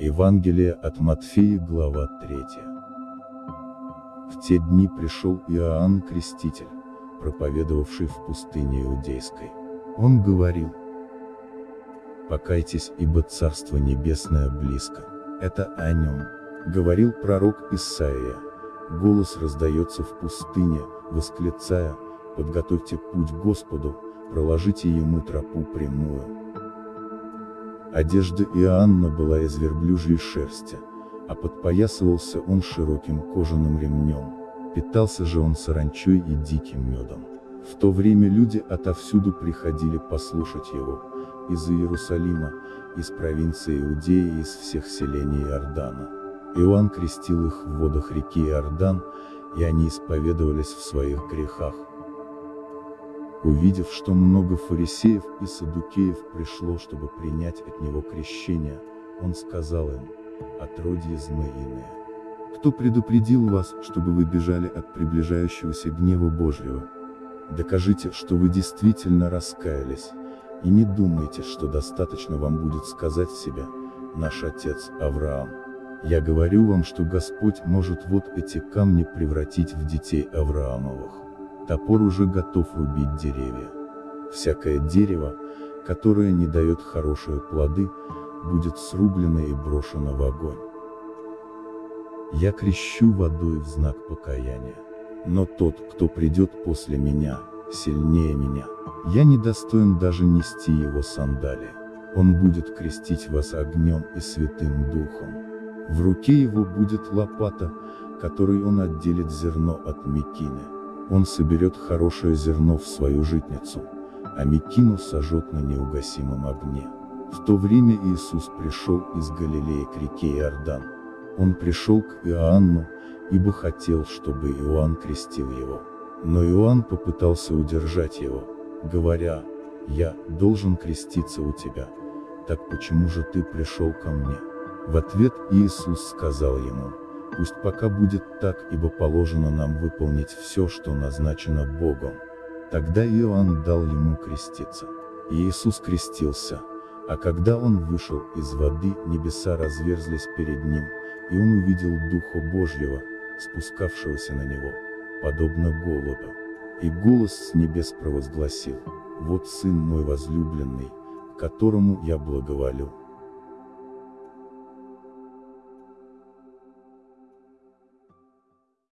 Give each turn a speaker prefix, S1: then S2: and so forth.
S1: Евангелие от Матфея, глава 3. В те дни пришел Иоанн Креститель, проповедовавший в пустыне Иудейской. Он говорил, «Покайтесь, ибо Царство Небесное близко». Это о нем, говорил пророк Исаия. Голос раздается в пустыне, восклицая, «Подготовьте путь Господу, проложите ему тропу прямую». Одежда Иоанна была из верблюжьей шерсти, а подпоясывался он широким кожаным ремнем. Питался же он саранчой и диким медом. В то время люди отовсюду приходили послушать его, из Иерусалима, из провинции Иудеи и из всех селений Иордана. Иоанн крестил их в водах реки Иордан, и они исповедовались в своих грехах. Увидев, что много фарисеев и садукеев пришло, чтобы принять от него крещение, он сказал им, отродье змеиное. Кто предупредил вас, чтобы вы бежали от приближающегося гнева Божьего? Докажите, что вы действительно раскаялись, и не думайте, что достаточно вам будет сказать себе, наш отец Авраам. Я говорю вам, что Господь может вот эти камни превратить в детей Авраамовых. Топор уже готов рубить деревья. Всякое дерево, которое не дает хорошие плоды, будет срублено и брошено в огонь. Я крещу водой в знак покаяния. Но тот, кто придет после меня, сильнее меня. Я не достоин даже нести его сандалии. Он будет крестить вас огнем и святым духом. В руке его будет лопата, которой он отделит зерно от мекины. Он соберет хорошее зерно в свою житницу, а мекину сожжет на неугасимом огне. В то время Иисус пришел из Галилеи к реке Иордан. Он пришел к Иоанну, ибо хотел, чтобы Иоанн крестил его. Но Иоанн попытался удержать его, говоря, «Я должен креститься у тебя, так почему же ты пришел ко мне?» В ответ Иисус сказал ему, Пусть пока будет так, ибо положено нам выполнить все, что назначено Богом. Тогда Иоанн дал ему креститься. И Иисус крестился. А когда он вышел из воды, небеса разверзлись перед ним, и он увидел Духа Божьего, спускавшегося на него, подобно голоду. И голос с небес провозгласил, «Вот Сын мой возлюбленный, которому я благоволю».